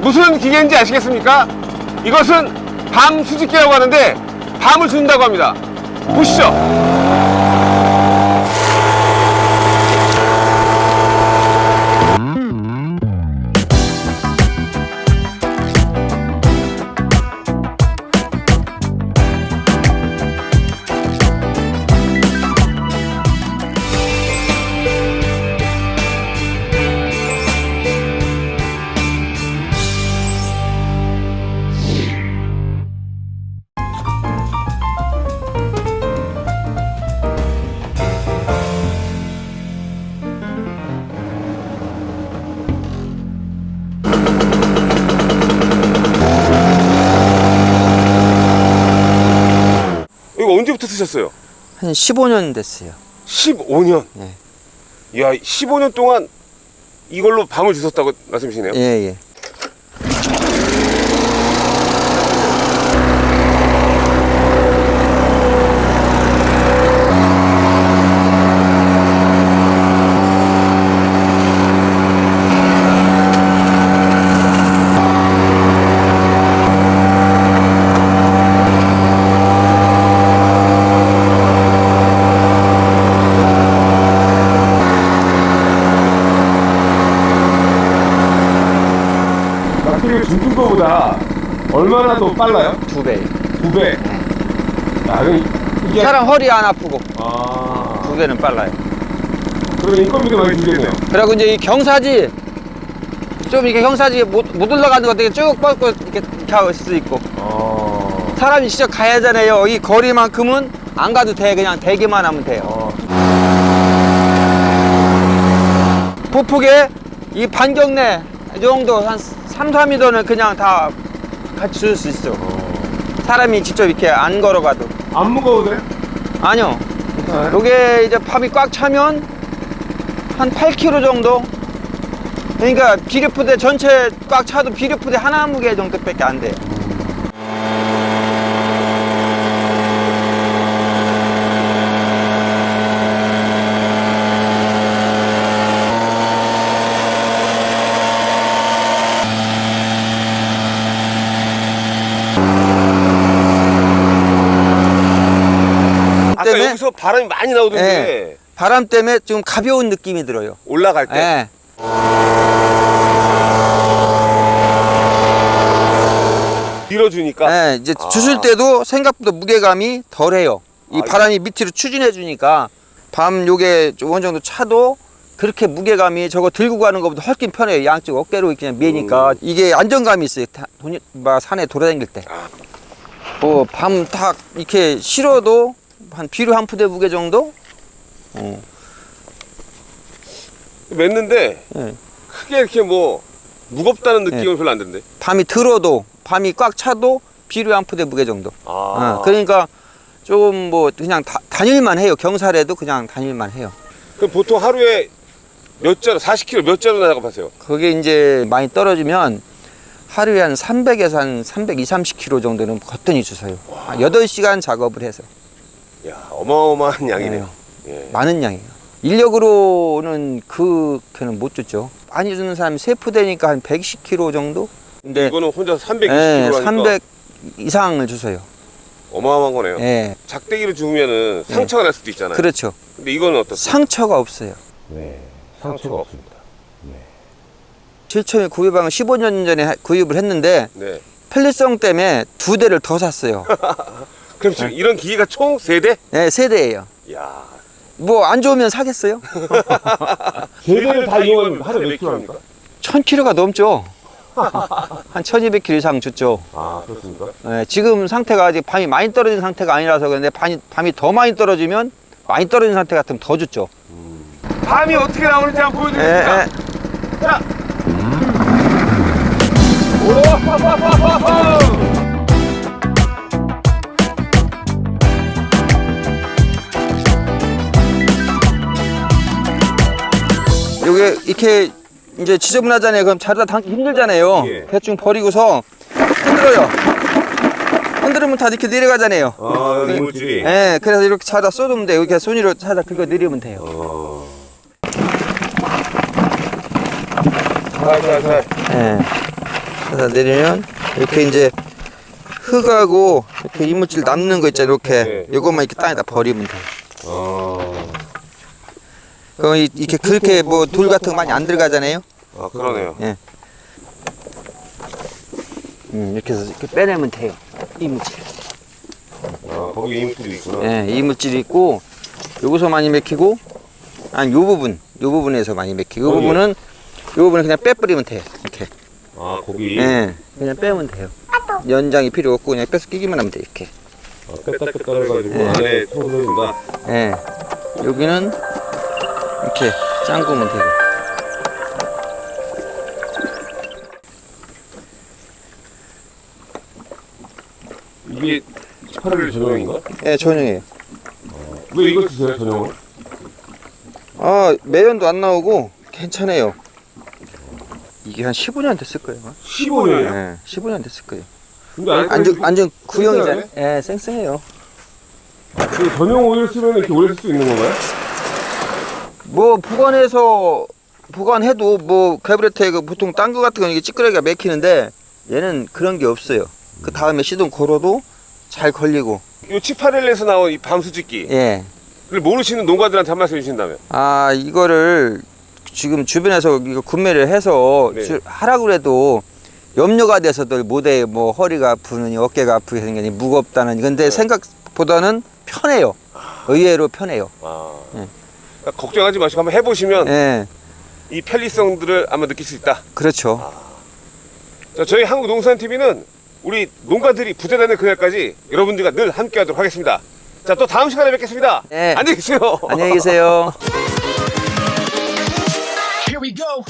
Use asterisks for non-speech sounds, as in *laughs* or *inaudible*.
무슨 기계인지 아시겠습니까? 이것은 밤 수집기라고 하는데 밤을 준다고 합니다. 보시죠. 언제부터 쓰셨어요? 한 15년 됐어요. 15년. 네. 이야, 15년 동안 이걸로 밤을 주셨다고 말씀이시네요. 예, 예. 낙지를 줍는 거보다 얼마나 더 빨라요? 두 배. 두 배. 아, 그럼 이게 사람 허리 안 아프고 아, 두 배는 빨라요. 그러면 인건비도 많이 들겠네요. 그리고 이제 이 경사지 좀 이렇게 경사지 못, 못 올라가는 거 되게 쭉 뻗고 이렇게 이렇게 할수 있고 어. 사람이 진짜 가야 하잖아요. 이 거리만큼은 안 가도 돼. 그냥 대기만 하면 돼요. 어. 보폭에 이 반경 내 이 정도 한 3, 4m는 그냥 다 같이 줄 수 있어. 사람이 직접 이렇게 안 걸어가도. 안 무거워도 돼? 아니요. 요게 이제 팝이 꽉 차면 한 8kg 정도? 그러니까 비료푸대 전체 꽉 차도 비료푸대 하나 무게 정도밖에 안 돼요. 아까 때문에? 여기서 바람이 많이 나오던데 예. 바람 때문에 좀 가벼운 느낌이 들어요. 올라갈 때 예. 밀어주니까 예, 이제 아. 주술 때도 생각보다 무게감이 덜해요. 이 아, 바람이 밑으로 추진해 주니까 밤 요게 좀 어느 정도 차도 그렇게 무게감이 저거 들고 가는 것보다 훨씬 편해요. 양쪽 어깨로 그냥 미니까 이게 안정감이 있어요. 다- 막 산에 돌아다닐 때. 아. 뭐밤딱 이렇게 실어도 한 비료 한 푸대 무게 정도? 어. 맸는데 예. 크게 이렇게 뭐 무겁다는 느낌은 별로 안 드는데 밤이 들어도 밤이 꽉 차도 비료 한 푸대 무게 정도. 아 어, 그러니까 조금 뭐 그냥 다, 다닐만 해요. 경사래도 그냥 다닐만 해요. 그럼 보통 하루에 몇 자루 40kg 몇 자루 나가봤어요 그게 이제 많이 떨어지면 하루에 한 300에서 한 320, 30kg 정도는 거뜬히 주서요. 한 8시간 작업을 해서. 야 어마어마한 양이네요 네. 예. 많은 양이에요. 인력으로는 그렇게는 못 줬죠. 많이 주는 사람이 세 푸대니까 한 110kg 정도? 근데 이거는 혼자 320kg 예, 하니까 300 이상을 주서요. 어마어마한 거네요 예. 작대기를 주면은 상처가 날 수도 있잖아요 그렇죠. 근데 이거는 어떻습니까? 상처가 없어요. 네 상처가 없습니다 제일 처음에 구입방을 15년 전에 하- 구입을 했는데 네 편리성 때문에 두 대를 더 샀어요. *laughs* 그럼 지금 이런 기계가 총 3대? 네, 세 대예요. 야 뭐 안 좋으면 사겠어요? *laughs* 세대를 다 이용하면 하루에 몇 킬로 합니까? 1000kg가 넘죠. 한 1200kg 이상 줬죠. 아 그렇습니까? 예, 지금 상태가 아직 밤이 많이 떨어진 상태가 아니라서 그런데 밤이, 밤이 더 많이 떨어지면 많이 떨어진 상태 같으면 더 줬죠. 밤이 어떻게 나오는지 한번 예, 보여드리겠습니다 예. 자. 요게 이렇게 이제 지저분하잖아요. 그럼 자르다 담기 힘들잖아요. 예. 대충 버리고서 흔들어요. 흔들으면 다 이렇게 내려가잖아요. 아 이물질이 예, 그래서 이렇게 차다 쏟으면 돼요. 이렇게 손으로 차다 긁어 내리면 돼요. 어. 살살살 예. 하다 내리면 이렇게 이제 흙하고 이렇게 이물질 남는 거 있잖아요. 이렇게 네. 요것만 이렇게 땅에다 버리면 돼. 아, 그럼 이- 이렇게 그렇게 뭐 돌 같은 거 많이 안 들어가잖아요. 아 그러네요. 음, 이렇게 해서 이렇게 빼내면 돼요. 이물질. 아, 거기 이물질이 있구나. 예, 이물질이 있고 여기서 많이 맥히고 아니 요 부분, 요 부분에서 많이 맥히고 요? 부분은 요 부분은 그냥 빼버리면 돼요. 이렇게. 아, 거기. 예, 그냥 빼면 돼요. 연장이 필요 없고 그냥 빼서 끼기만 하면 돼 이렇게. 아, 뺐다 뺐다 해가지고 네. 안에 청소해준다. 예, 여기는 이렇게 짱구면 되고. 이게 18일 전용인가? 예, 전용이에요. 왜 이걸 쓰세요, 전용을? 아, 매연도 안 나오고 괜찮아요. 이게 한 15년 됐을 거예요. 아마. 15년이요? 예, 15년 됐을 거예요. 근데 완전 완전 구형이잖아요. 예, 쌩쌩해요. 그 전용 오일 쓰면 이렇게 오래 쓸 수 있는 건가요? 뭐 보관해서 보관해도 뭐 캐브레터에 그 보통 딴 거 같은 거 이게 찌끄러기가 맥히는데 얘는 그런 게 없어요. 그 다음에 시동 걸어도 잘 걸리고. 이 치파렐에서 나온 이 밤수직기를 예. 모르시는 농가들한테 한 말씀 해주신다면? 아 이거를 지금 주변에서 이거 구매를 해서 네. 주- 하라고 그래도 염려가 돼서들 못해 뭐 허리가 아프느니 어깨가 아프게 생기니 무겁다는 근데 네. 생각보다는 편해요. 의외로 편해요. 아. 예. 그러니까 걱정하지 마시고 한번 해보시면 예. 이 편리성들을 아마 느낄 수 있다. 그렇죠. 자, 저희 한국농산TV는 우리 농가들이 부자되는 그날까지 여러분들과 늘 함께하도록 하겠습니다. 자, 또 다음 시간에 뵙겠습니다. 네. 안녕히 계세요. 안녕히 계세요. Here we go.